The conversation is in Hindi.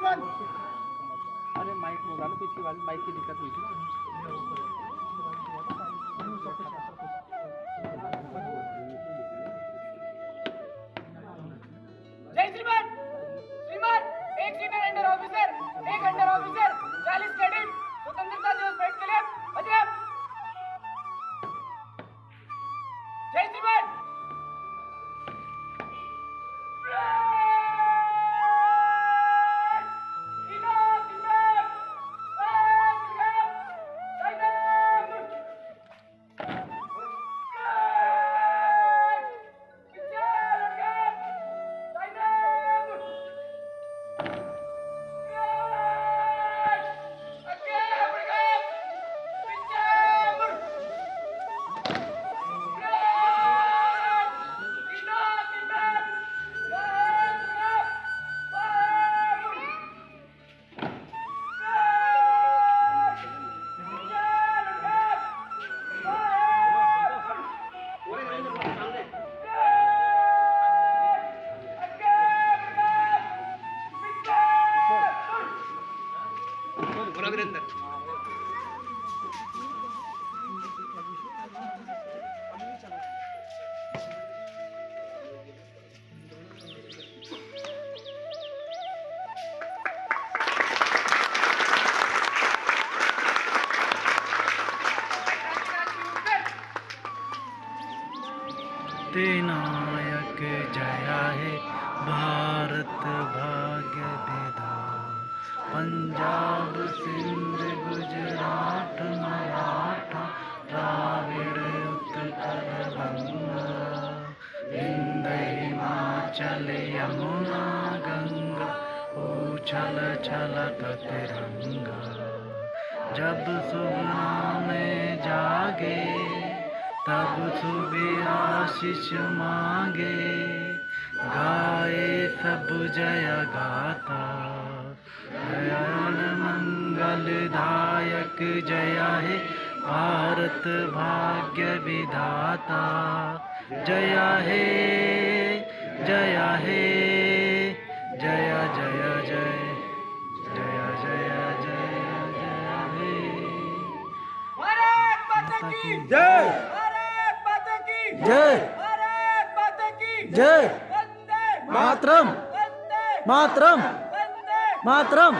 अरे माइक मंगा लो पिछली बार माइक की दिक्कत हुई थी नायक जया है भारत भाग्य विधान पंजाब सिंध गुजरात मराठा द्राविड़ उत्कल बंगा विंध हिमाचल यमुना गंगा उछल छलक तिरंगा। जब सुबह में जागे, तब सुबह आशीष मांगे। गाए सब जय गाता। दयाल मंगलदायक जय है भारत भाग्य विधाता। जय है जय है जय जय जय जय जय जय जय हे। जय। जय। जय। मातरम। मातरम। मातरम।